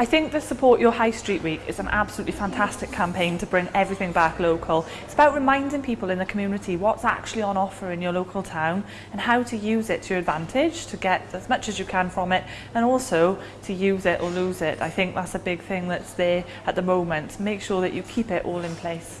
I think the Support Your High Street Week is an absolutely fantastic campaign to bring everything back local. It's about reminding people in the community what's actually on offer in your local town and how to use it to your advantage to get as much as you can from it and also to use it or lose it. I think that's a big thing that's there at the moment. Make sure that you keep it all in place.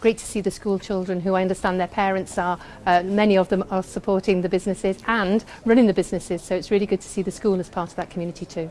Great to see the school children who I understand their parents are, uh, many of them are supporting the businesses and running the businesses. So it's really good to see the school as part of that community too.